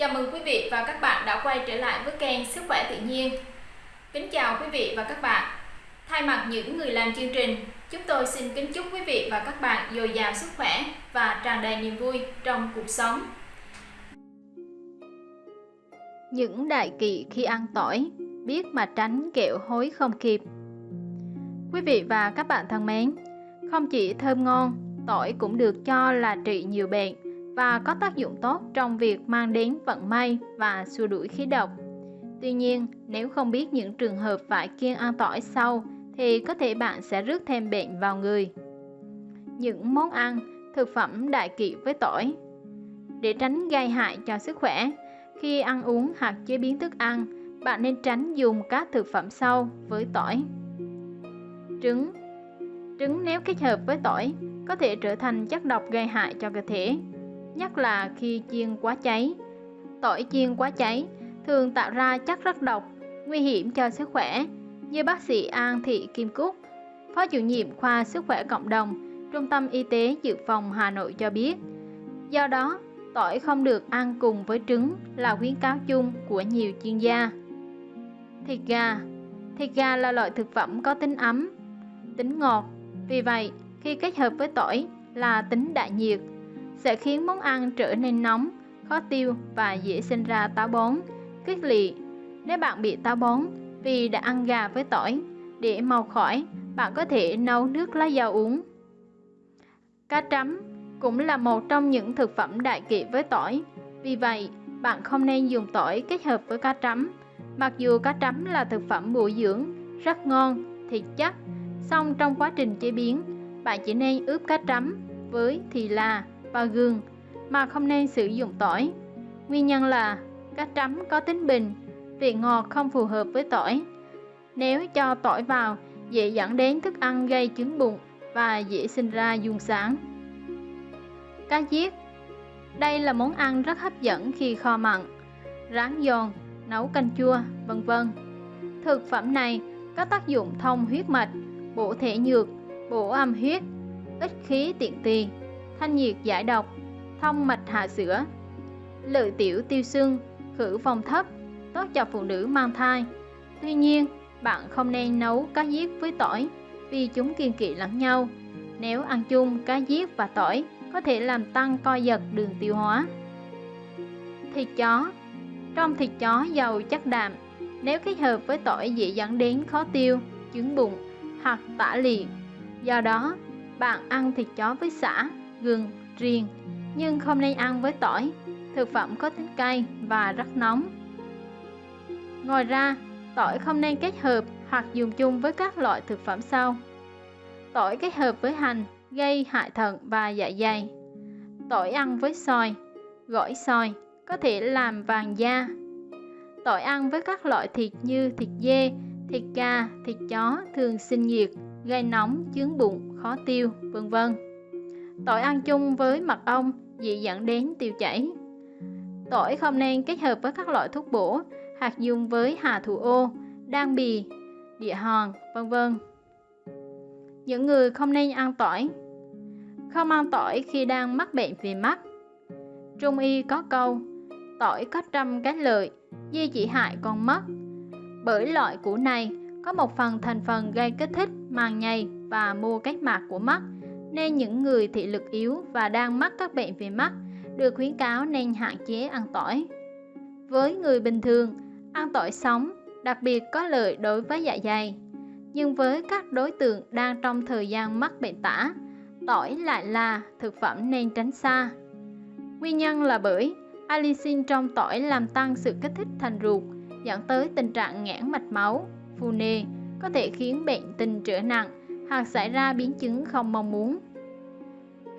Chào mừng quý vị và các bạn đã quay trở lại với kênh Sức khỏe tự nhiên. Kính chào quý vị và các bạn. Thay mặt những người làm chương trình, chúng tôi xin kính chúc quý vị và các bạn dồi dào sức khỏe và tràn đầy niềm vui trong cuộc sống. Những đại kỵ khi ăn tỏi, biết mà tránh kẹo hối không kịp. Quý vị và các bạn thân mến, không chỉ thơm ngon, tỏi cũng được cho là trị nhiều bệnh và có tác dụng tốt trong việc mang đến vận may và xua đuổi khí độc. Tuy nhiên, nếu không biết những trường hợp phải kiêng ăn tỏi sau thì có thể bạn sẽ rước thêm bệnh vào người. Những món ăn, thực phẩm đại kỵ với tỏi Để tránh gây hại cho sức khỏe, khi ăn uống hoặc chế biến thức ăn, bạn nên tránh dùng các thực phẩm sau với tỏi. Trứng Trứng nếu kết hợp với tỏi có thể trở thành chất độc gây hại cho cơ thể nhất là khi chiên quá cháy. Tỏi chiên quá cháy thường tạo ra chất rất độc, nguy hiểm cho sức khỏe, như bác sĩ An Thị Kim Cúc, Phó chủ nhiệm khoa sức khỏe cộng đồng, Trung tâm Y tế Dự phòng Hà Nội cho biết. Do đó, tỏi không được ăn cùng với trứng là khuyến cáo chung của nhiều chuyên gia. Thịt gà Thịt gà là loại thực phẩm có tính ấm, tính ngọt. Vì vậy, khi kết hợp với tỏi là tính đại nhiệt, sẽ khiến món ăn trở nên nóng, khó tiêu và dễ sinh ra táo bón, kích lị. Nếu bạn bị táo bón vì đã ăn gà với tỏi, để mau khỏi, bạn có thể nấu nước lá dầu uống. Cá trắm cũng là một trong những thực phẩm đại kỵ với tỏi. Vì vậy, bạn không nên dùng tỏi kết hợp với cá trắm. Mặc dù cá trắm là thực phẩm bổ dưỡng, rất ngon, thịt chắc, song trong quá trình chế biến, bạn chỉ nên ướp cá trắm với thì là và gừng mà không nên sử dụng tỏi. Nguyên nhân là cá trắm có tính bình, vị ngọt không phù hợp với tỏi. Nếu cho tỏi vào, dễ dẫn đến thức ăn gây chứng bụng và dễ sinh ra dung sáng. Cá giết Đây là món ăn rất hấp dẫn khi kho mặn, rán giòn, nấu canh chua, vân vân. Thực phẩm này có tác dụng thông huyết mạch, bổ thể nhược, bổ âm huyết, ích khí tiện tỳ, thanh nhiệt giải độc, thông mạch hạ sữa, lợi tiểu tiêu xương, khử phòng thấp, tốt cho phụ nữ mang thai. Tuy nhiên, bạn không nên nấu cá giết với tỏi vì chúng kiên kỵ lẫn nhau. Nếu ăn chung cá giết và tỏi có thể làm tăng co giật đường tiêu hóa. Thịt chó Trong thịt chó giàu chất đạm, nếu kết hợp với tỏi dễ dẫn đến khó tiêu, chứng bụng hoặc tả liệt. Do đó, bạn ăn thịt chó với xả gừng, riềng, nhưng không nên ăn với tỏi. Thực phẩm có tính cay và rất nóng. Ngoài ra, tỏi không nên kết hợp hoặc dùng chung với các loại thực phẩm sau. Tỏi kết hợp với hành gây hại thận và dạ dày. Tỏi ăn với xoài, gỏi xoài có thể làm vàng da. Tỏi ăn với các loại thịt như thịt dê, thịt gà, thịt chó thường sinh nhiệt, gây nóng, chướng bụng, khó tiêu, vân vân. Tỏi ăn chung với mật ong dễ dẫn đến tiêu chảy. Tỏi không nên kết hợp với các loại thuốc bổ hoặc dùng với hà thủ ô, đan bì, địa hòn, vân vân. Những người không nên ăn tỏi Không ăn tỏi khi đang mắc bệnh về mắt Trung y có câu Tỏi có trăm cái lợi, di chỉ hại con mắt Bởi loại củ này có một phần thành phần gây kích thích màng nhầy và mô kết mạc của mắt nên những người thị lực yếu và đang mắc các bệnh về mắt được khuyến cáo nên hạn chế ăn tỏi. Với người bình thường, ăn tỏi sống đặc biệt có lợi đối với dạ dày. Nhưng với các đối tượng đang trong thời gian mắc bệnh tả, tỏi lại là thực phẩm nên tránh xa. Nguyên nhân là bởi allicin trong tỏi làm tăng sự kích thích thành ruột, dẫn tới tình trạng nghẽn mạch máu, phù nề, có thể khiến bệnh tình trở nặng hoặc xảy ra biến chứng không mong muốn.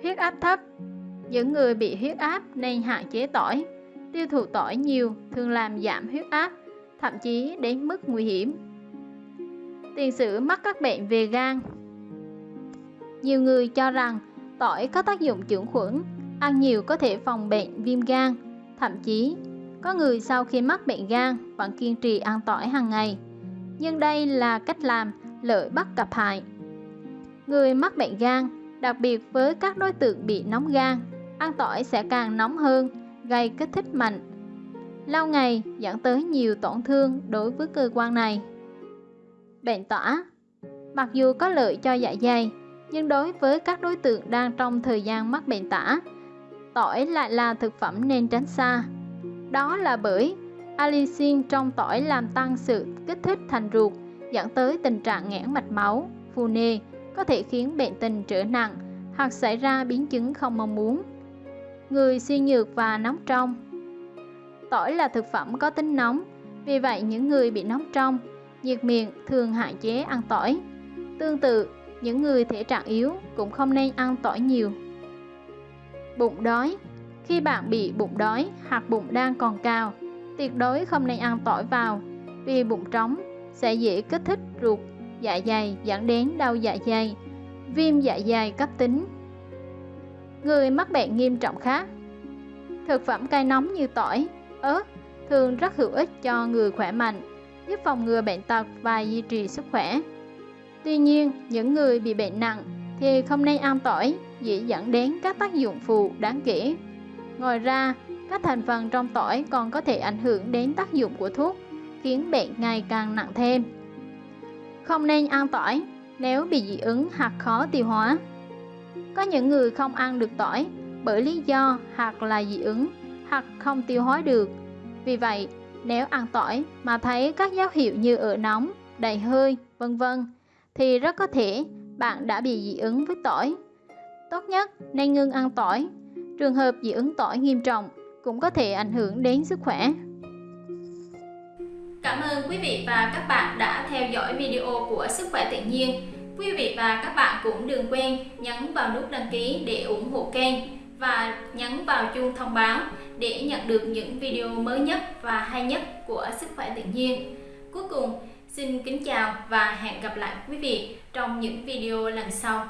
Huyết áp thấp Những người bị huyết áp nên hạn chế tỏi. Tiêu thụ tỏi nhiều thường làm giảm huyết áp, thậm chí đến mức nguy hiểm. Tiền sử mắc các bệnh về gan Nhiều người cho rằng tỏi có tác dụng chữa khuẩn, ăn nhiều có thể phòng bệnh viêm gan. Thậm chí, có người sau khi mắc bệnh gan vẫn kiên trì ăn tỏi hàng ngày. Nhưng đây là cách làm lợi bất cập hại. Người mắc bệnh gan, đặc biệt với các đối tượng bị nóng gan, ăn tỏi sẽ càng nóng hơn, gây kích thích mạnh. lâu ngày dẫn tới nhiều tổn thương đối với cơ quan này. Bệnh tỏa Mặc dù có lợi cho dạ dày, nhưng đối với các đối tượng đang trong thời gian mắc bệnh tả, tỏi lại là thực phẩm nên tránh xa. Đó là bởi allicin trong tỏi làm tăng sự kích thích thành ruột, dẫn tới tình trạng nghẽn mạch máu, phù nề, có thể khiến bệnh tình trở nặng hoặc xảy ra biến chứng không mong muốn. Người suy nhược và nóng trong Tỏi là thực phẩm có tính nóng, vì vậy những người bị nóng trong, nhiệt miệng thường hạn chế ăn tỏi. Tương tự, những người thể trạng yếu cũng không nên ăn tỏi nhiều. Bụng đói Khi bạn bị bụng đói hoặc bụng đang còn cao, tuyệt đối không nên ăn tỏi vào, vì bụng trống sẽ dễ kích thích ruột, dạ dày dẫn đến đau dạ dày, viêm dạ dày cấp tính. Người mắc bệnh nghiêm trọng khác Thực phẩm cay nóng như tỏi, ớt thường rất hữu ích cho người khỏe mạnh, giúp phòng ngừa bệnh tật và duy trì sức khỏe. Tuy nhiên, những người bị bệnh nặng thì không nên ăn tỏi, dễ dẫn đến các tác dụng phụ đáng kể. Ngoài ra, các thành phần trong tỏi còn có thể ảnh hưởng đến tác dụng của thuốc, khiến bệnh ngày càng nặng thêm. Không nên ăn tỏi nếu bị dị ứng hoặc khó tiêu hóa. Có những người không ăn được tỏi bởi lý do hoặc là dị ứng hoặc không tiêu hóa được. Vì vậy, nếu ăn tỏi mà thấy các dấu hiệu như ở nóng, đầy hơi, vân vân thì rất có thể bạn đã bị dị ứng với tỏi. Tốt nhất nên ngưng ăn tỏi. Trường hợp dị ứng tỏi nghiêm trọng cũng có thể ảnh hưởng đến sức khỏe. Cảm ơn quý vị và các bạn đã theo dõi video của Sức khỏe tự nhiên. Quý vị và các bạn cũng đừng quên nhấn vào nút đăng ký để ủng hộ kênh và nhấn vào chuông thông báo để nhận được những video mới nhất và hay nhất của Sức khỏe tự nhiên. Cuối cùng, Xin kính chào và hẹn gặp lại quý vị trong những video lần sau.